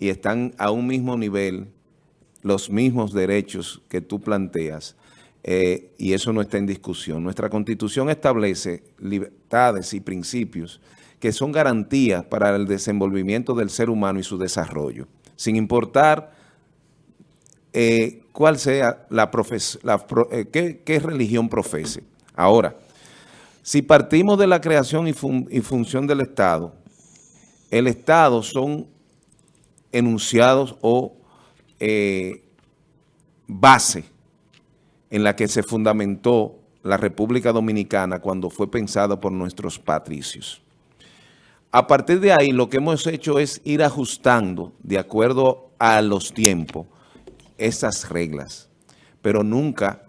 y están a un mismo nivel los mismos derechos que tú planteas, eh, y eso no está en discusión. Nuestra Constitución establece libertades y principios que son garantías para el desenvolvimiento del ser humano y su desarrollo, sin importar eh, cuál sea la, la eh, qué, religión profese. Ahora, si partimos de la creación y función del Estado, el Estado son enunciados o eh, base en la que se fundamentó la República Dominicana cuando fue pensada por nuestros patricios. A partir de ahí, lo que hemos hecho es ir ajustando, de acuerdo a los tiempos, esas reglas, pero nunca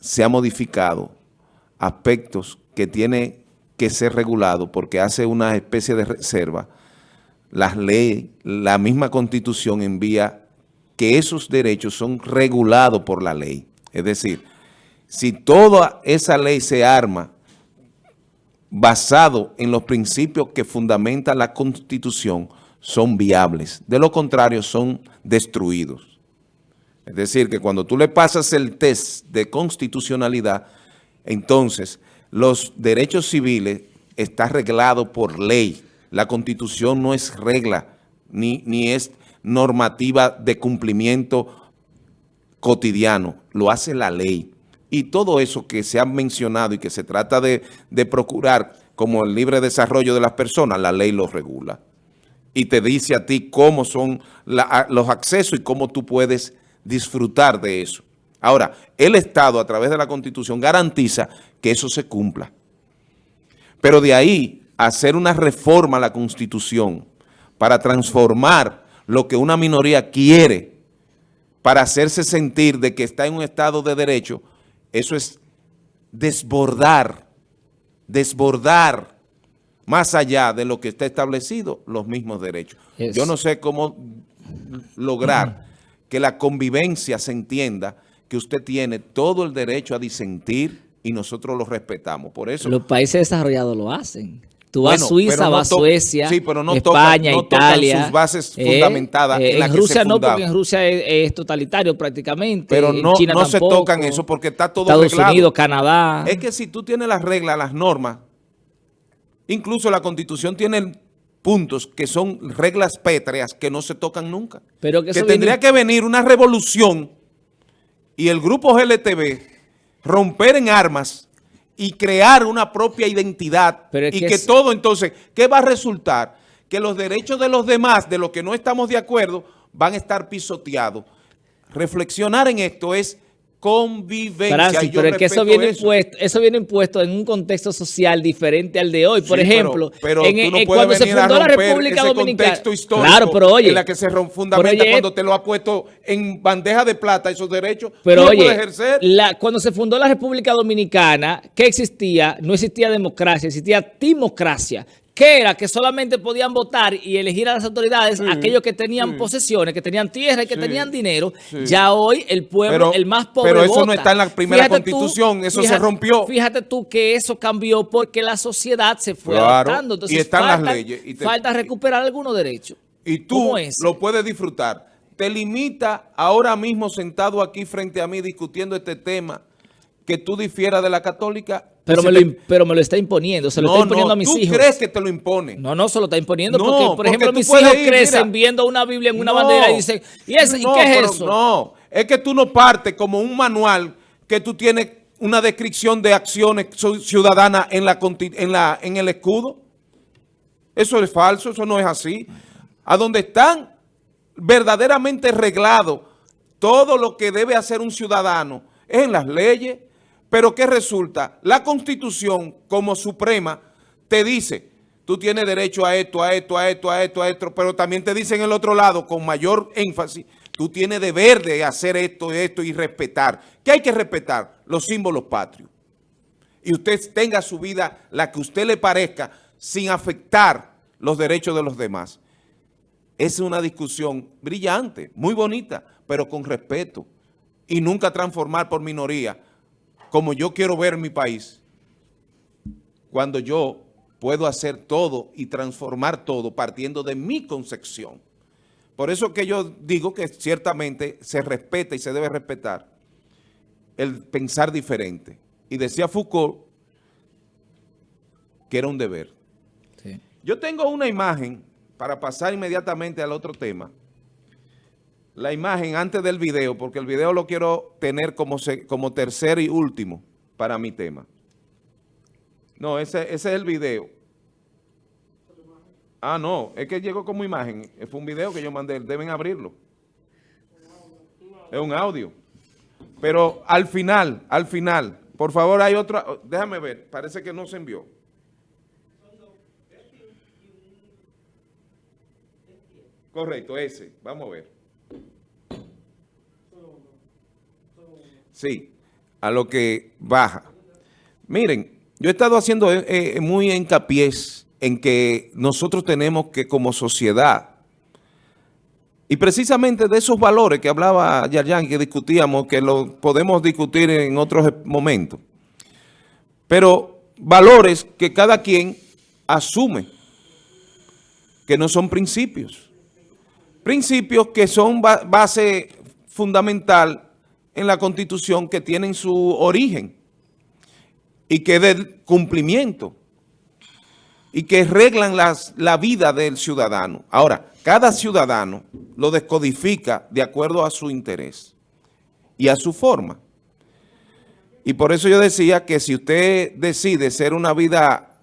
se ha modificado aspectos que tiene que ser regulado porque hace una especie de reserva las leyes, la misma Constitución envía que esos derechos son regulados por la ley. Es decir, si toda esa ley se arma basado en los principios que fundamenta la Constitución, son viables. De lo contrario, son destruidos. Es decir, que cuando tú le pasas el test de constitucionalidad, entonces los derechos civiles están reglados por ley. La Constitución no es regla, ni, ni es normativa de cumplimiento cotidiano, lo hace la ley. Y todo eso que se ha mencionado y que se trata de, procurar como el libre desarrollo de las personas, la ley lo regula. Y te dice a ti cómo son los accesos y cómo tú puedes disfrutar de eso. Ahora, el Estado a través de la Constitución garantiza que eso se cumpla. Pero de ahí hacer una reforma a la Constitución para transformar lo que una minoría quiere para hacerse sentir de que está en un estado de derecho, eso es desbordar, desbordar más allá de lo que está establecido, los mismos derechos. Yo no sé cómo lograr que la convivencia se entienda que usted tiene todo el derecho a disentir y nosotros lo respetamos. Por eso... Los países desarrollados lo hacen. Tú vas a Suiza, vas a Suecia, España, Italia. sus bases eh, fundamentadas en, eh, Rusia no, porque en Rusia es, totalitario prácticamente. Pero no, no se tocan eso porque está todo Estados Unidos, Canadá. Es que si tú tienes las reglas, las normas, incluso la Constitución tiene puntos que son reglas pétreas que no se tocan nunca. Pero que, tendría que venir una revolución y el grupo GLTV romper en armas y crear una propia identidad y que, todo entonces, ¿qué va a resultar? Que los derechos de los demás, de los que no estamos de acuerdo, van a estar pisoteados. Reflexionar en esto es convivencia. pero es que eso viene, Impuesto, eso viene impuesto en un contexto social diferente al de hoy. Por ejemplo, pero, en, cuando se fundó la República Dominicana. histórico claro, pero oye, en la que se fundamenta cuando te lo ha puesto en bandeja de plata esos derechos, pero oye, ejercer. cuando se fundó la República Dominicana, ¿qué existía? No existía democracia, existía timocracia que era que solamente podían votar y elegir a las autoridades aquellos que tenían posesiones, que tenían tierra y que tenían dinero. Ya hoy el pueblo, el más pobre Pero eso no está en la primera constitución, eso se rompió. Fíjate tú que eso cambió porque la sociedad se fue adaptando. Entonces, y están las leyes. Y falta recuperar algunos derechos. Y tú lo puedes disfrutar. Te limita ahora mismo sentado aquí frente a mí discutiendo este tema que tú difieras de la católica pero me, lo, pero me lo está imponiendo, se lo está imponiendo a mis hijos. ¿tú crees que te lo impone? No, no, se lo está imponiendo porque, por ejemplo, mis hijos crecen viendo una Biblia en una bandera y dicen, ¿y, qué es eso? No, es que tú no partes como un manual que tú tienes una descripción de acciones ciudadanas en, la, en, la, en el escudo. Eso es falso, eso no es así. A donde están verdaderamente reglados todo lo que debe hacer un ciudadano es en las leyes, pero ¿qué resulta? La Constitución como suprema te dice, tú tienes derecho a esto, a esto, a esto, a esto, a esto, pero también te dice en el otro lado con mayor énfasis, tú tienes deber de hacer esto, esto y respetar. ¿Qué hay que respetar? Los símbolos patrios. Y usted tenga su vida la que usted le parezca sin afectar los derechos de los demás. Es una discusión brillante, muy bonita, pero con respeto. Y nunca transformar por minoría como yo quiero ver mi país, cuando yo puedo hacer todo y transformar todo partiendo de mi concepción. Por eso que yo digo que ciertamente se respeta y se debe respetar el pensar diferente. Y decía Foucault que era un deber. Yo tengo una imagen para pasar inmediatamente al otro tema. La imagen antes del video, porque el video lo quiero tener como, como tercer y último para mi tema. No, ese, ese es el video. Ah, no, es que llegó como imagen. Fue un video que yo mandé, deben abrirlo. Es un audio. Pero al final, al final, por favor hay otra, déjame ver, parece que no se envió. Correcto, ese, vamos a ver. Sí, a lo que baja. Miren, yo he estado haciendo eh, eh, muy hincapié en que nosotros tenemos que como sociedad, y precisamente de esos valores que hablaba Yayan, que discutíamos, que lo podemos discutir en otros momentos, pero valores que cada quien asume, que no son principios. Principios que son base fundamental en la Constitución, que tienen su origen y que del cumplimiento y que reglan las, la vida del ciudadano. Ahora, cada ciudadano lo descodifica de acuerdo a su interés y a su forma. Y por eso yo decía que si usted decide ser una vida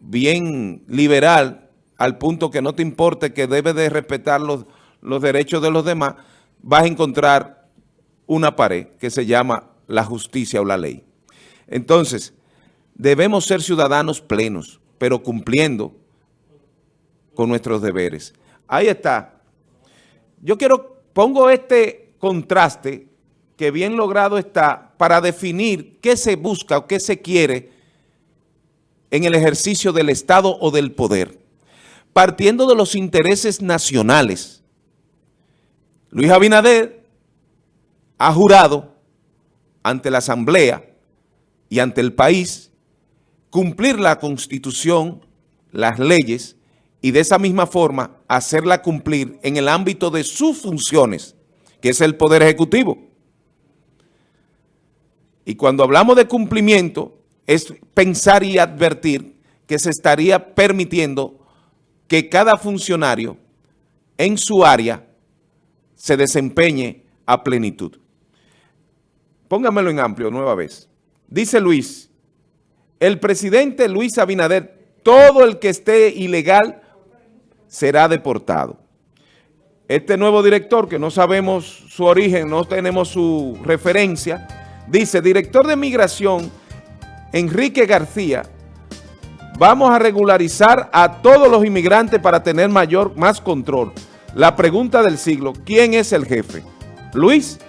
bien liberal, al punto que no te importe que debe de respetar los, los derechos de los demás, vas a encontrar una pared que se llama la justicia o la ley. Entonces, debemos ser ciudadanos plenos, pero cumpliendo con nuestros deberes. Ahí está. Yo quiero, pongo este contraste que bien logrado está para definir qué se busca o qué se quiere en el ejercicio del Estado o del poder. Partiendo de los intereses nacionales. Luis Abinader ha jurado ante la Asamblea y ante el país cumplir la Constitución, las leyes, y de esa misma forma hacerla cumplir en el ámbito de sus funciones, que es el Poder Ejecutivo. Y cuando hablamos de cumplimiento, es pensar y advertir que se estaría permitiendo que cada funcionario en su área se desempeñe a plenitud. Póngamelo en amplio nueva vez. Dice Luis, el presidente Luis Abinader, todo el que esté ilegal será deportado. Este nuevo director, que no sabemos su origen, no tenemos su referencia, dice, director de migración, Enrique García, vamos a regularizar a todos los inmigrantes para tener mayor, más control. La pregunta del siglo, ¿quién es el jefe? ¿Luis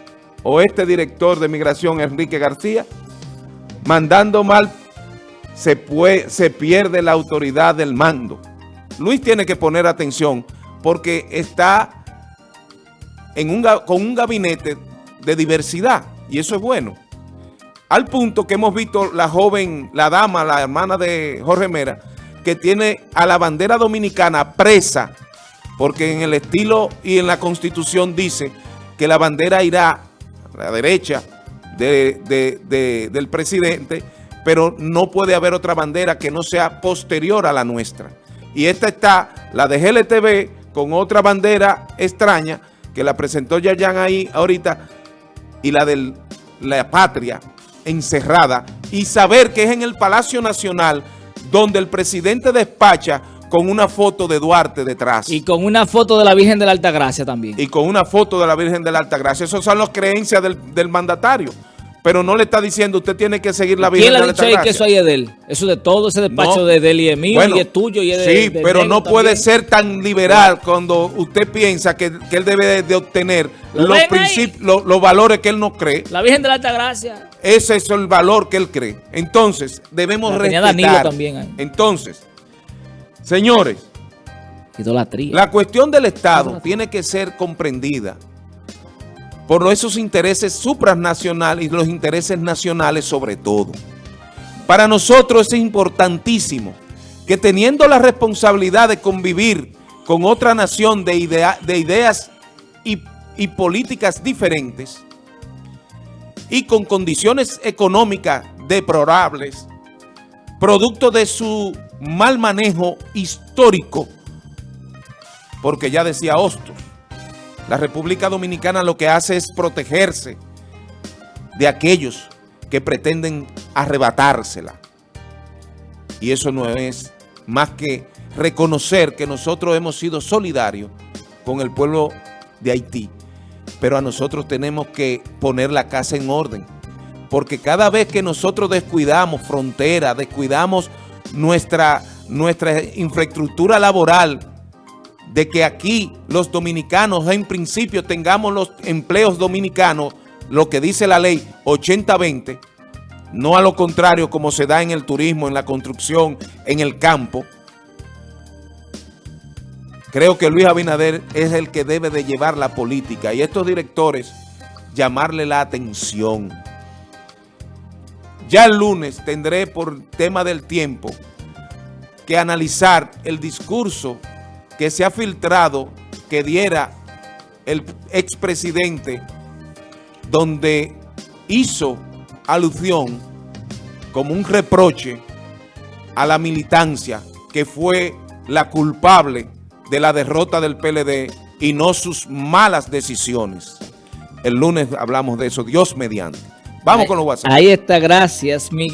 o este director de migración, Enrique García? Mandando mal se, se pierde la autoridad del mando. Luis tiene que poner atención porque está en un, con un gabinete de diversidad y eso es bueno. Al punto que hemos visto la joven, la dama, la hermana de Jorge Mera, que tiene a la bandera dominicana presa, porque en el estilo y en la constitución dice que la bandera irá la derecha del presidente pero no puede haber otra bandera que no sea posterior a la nuestra. Y esta está, la de GLTV, con otra bandera extraña, que la presentó Yayan ahí ahorita, y la de la patria encerrada, y saber que es en el Palacio Nacional, donde el presidente despacha con una foto de Duarte detrás. Y con una foto de la Virgen de la Altagracia también. Y con una foto de la Virgen de la Altagracia. Esas son las creencias del, del mandatario pero no le está diciendo usted tiene que seguir la vida. ¿Quién le ha dicho ahí que eso ahí es de él? Eso de todo, ese despacho de, él y es mío y es tuyo y es de Sí, pero no puede ser tan liberal cuando usted piensa que, él debe de obtener los principios, los, valores que él no cree. La Virgen de la Altagracia. Ese es el valor que él cree. Entonces, debemos la respetar. también Entonces, señores, la cuestión del Estado tiene que ser comprendida por esos intereses supranacionales y los intereses nacionales sobre todo. Para nosotros es importantísimo que teniendo la responsabilidad de convivir con otra nación de, idea, de ideas y, y políticas diferentes y con condiciones económicas deplorables, producto de su mal manejo histórico, porque ya decía Hostos, la República Dominicana lo que hace es protegerse de aquellos que pretenden arrebatársela. Y eso no es más que reconocer que nosotros hemos sido solidarios con el pueblo de Haití, pero a nosotros tenemos que poner la casa en orden, porque cada vez que nosotros descuidamos frontera, descuidamos nuestra, nuestra infraestructura laboral, de que aquí los dominicanos en principio tengamos los empleos dominicanos, lo que dice la ley 80-20, no a lo contrario como se da en el turismo, en la construcción, en el campo. Creo que Luis Abinader es el que debe de llevar la política y estos directores llamarle la atención. Ya el lunes tendré por tema del tiempo que analizar el discurso que se ha filtrado que diera el expresidente donde hizo alusión como un reproche a la militancia que fue la culpable de la derrota del PLD y no sus malas decisiones. El lunes hablamos de eso, Dios mediante. Vamos con los WhatsApp. Ahí está, gracias, Miguel.